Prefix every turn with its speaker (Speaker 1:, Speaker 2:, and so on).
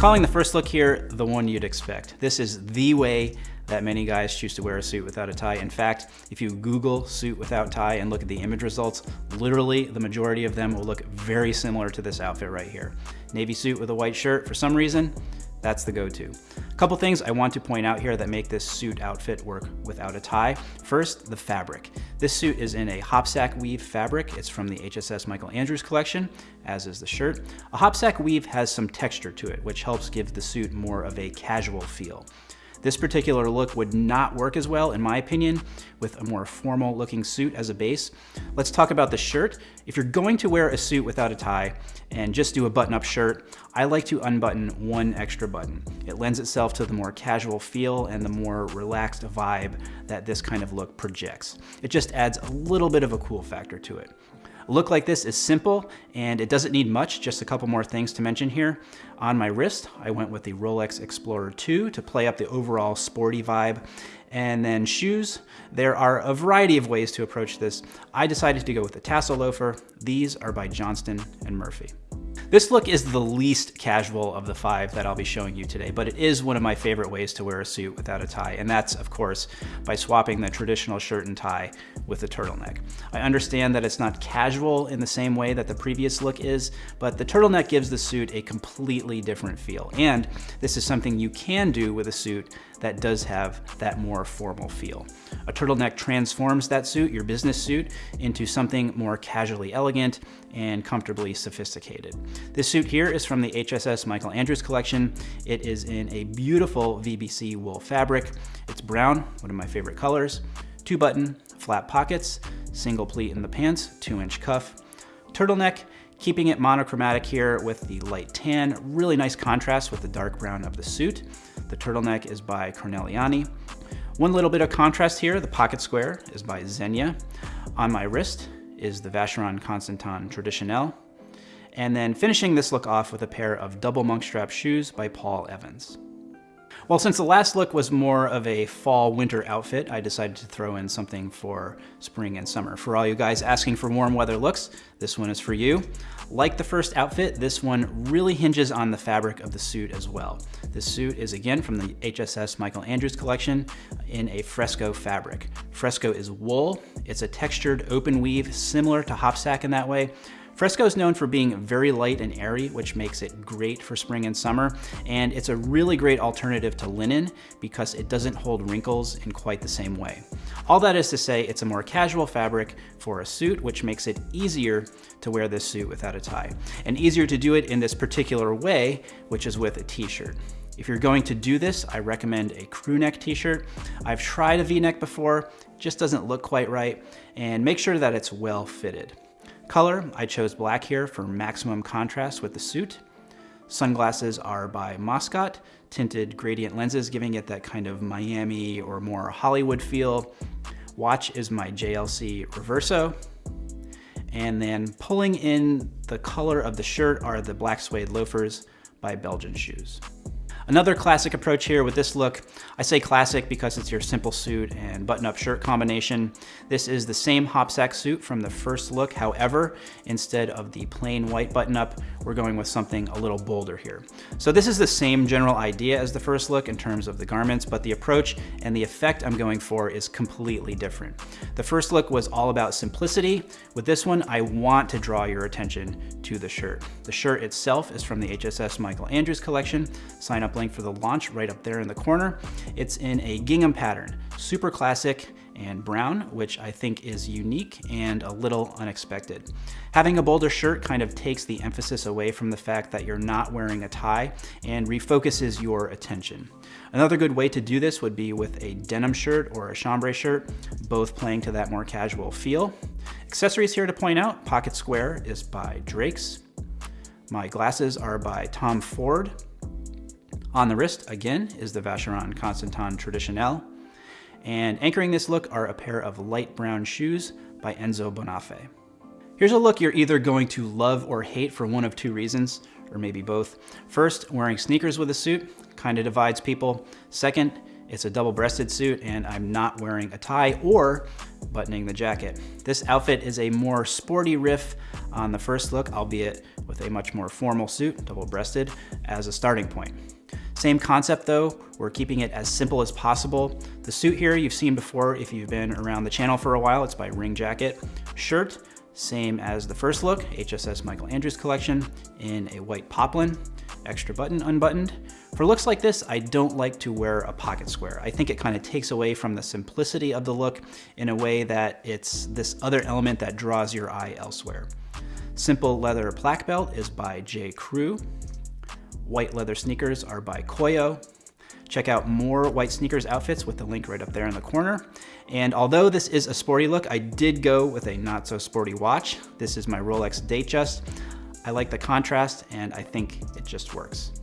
Speaker 1: calling the first look here the one you'd expect. This is the way that many guys choose to wear a suit without a tie. In fact, if you Google suit without tie and look at the image results, literally the majority of them will look very similar to this outfit right here. Navy suit with a white shirt, for some reason, that's the go-to. A couple things I want to point out here that make this suit outfit work without a tie. First, the fabric. This suit is in a hopsack weave fabric. It's from the HSS Michael Andrews collection, as is the shirt. A hopsack weave has some texture to it, which helps give the suit more of a casual feel. This particular look would not work as well, in my opinion, with a more formal looking suit as a base. Let's talk about the shirt. If you're going to wear a suit without a tie and just do a button-up shirt, I like to unbutton one extra button. It lends itself to the more casual feel and the more relaxed vibe that this kind of look projects. It just adds a little bit of a cool factor to it. Look like this is simple and it doesn't need much, just a couple more things to mention here. On my wrist, I went with the Rolex Explorer 2 to play up the overall sporty vibe. And then shoes, there are a variety of ways to approach this. I decided to go with the tassel loafer. These are by Johnston and Murphy. This look is the least casual of the five that I'll be showing you today, but it is one of my favorite ways to wear a suit without a tie, and that's, of course, by swapping the traditional shirt and tie with a turtleneck. I understand that it's not casual in the same way that the previous look is, but the turtleneck gives the suit a completely different feel, and this is something you can do with a suit that does have that more formal feel. A turtleneck transforms that suit, your business suit, into something more casually elegant and comfortably sophisticated. This suit here is from the HSS Michael Andrews collection. It is in a beautiful VBC wool fabric. It's brown, one of my favorite colors, two button, flat pockets, single pleat in the pants, two inch cuff, turtleneck, keeping it monochromatic here with the light tan, really nice contrast with the dark brown of the suit. The turtleneck is by Corneliani. One little bit of contrast here, the pocket square is by Zegna. On my wrist is the Vacheron Constantin Traditionnel. And then finishing this look off with a pair of double monk strap shoes by Paul Evans. Well, since the last look was more of a fall winter outfit, I decided to throw in something for spring and summer. For all you guys asking for warm weather looks, this one is for you. Like the first outfit, this one really hinges on the fabric of the suit as well. This suit is again from the HSS Michael Andrews collection in a fresco fabric. Fresco is wool, it's a textured open weave similar to hopsack in that way, Fresco is known for being very light and airy, which makes it great for spring and summer, and it's a really great alternative to linen because it doesn't hold wrinkles in quite the same way. All that is to say, it's a more casual fabric for a suit, which makes it easier to wear this suit without a tie, and easier to do it in this particular way, which is with a t-shirt. If you're going to do this, I recommend a crew neck t-shirt. I've tried a v-neck before, just doesn't look quite right, and make sure that it's well fitted. Color, I chose black here for maximum contrast with the suit. Sunglasses are by Moscot, tinted gradient lenses giving it that kind of Miami or more Hollywood feel. Watch is my JLC Reverso. And then pulling in the color of the shirt are the black suede loafers by Belgian Shoes. Another classic approach here with this look, I say classic because it's your simple suit and button-up shirt combination. This is the same hopsack suit from the first look. However, instead of the plain white button-up, we're going with something a little bolder here. So this is the same general idea as the first look in terms of the garments, but the approach and the effect I'm going for is completely different. The first look was all about simplicity. With this one, I want to draw your attention to the shirt. The shirt itself is from the HSS Michael Andrews collection. Sign up link for the launch right up there in the corner. It's in a gingham pattern, super classic and brown, which I think is unique and a little unexpected. Having a bolder shirt kind of takes the emphasis away from the fact that you're not wearing a tie and refocuses your attention. Another good way to do this would be with a denim shirt or a chambray shirt, both playing to that more casual feel. Accessories here to point out, pocket square is by Drake's. My glasses are by Tom Ford. On the wrist, again, is the Vacheron Constantin Traditionnel. And anchoring this look are a pair of light brown shoes by Enzo Bonafè. Here's a look you're either going to love or hate for one of two reasons, or maybe both. First, wearing sneakers with a suit kind of divides people. Second, it's a double-breasted suit and I'm not wearing a tie or buttoning the jacket. This outfit is a more sporty riff on the first look, albeit with a much more formal suit, double-breasted, as a starting point. Same concept though, we're keeping it as simple as possible. The suit here you've seen before if you've been around the channel for a while, it's by Ring Jacket. Shirt, same as the first look, HSS Michael Andrews collection in a white poplin, extra button unbuttoned. For looks like this, I don't like to wear a pocket square. I think it kind of takes away from the simplicity of the look in a way that it's this other element that draws your eye elsewhere. Simple leather black belt is by J. Crew. White leather sneakers are by Koio. Check out more white sneakers outfits with the link right up there in the corner. And although this is a sporty look, I did go with a not so sporty watch. This is my Rolex Datejust. I like the contrast and I think it just works.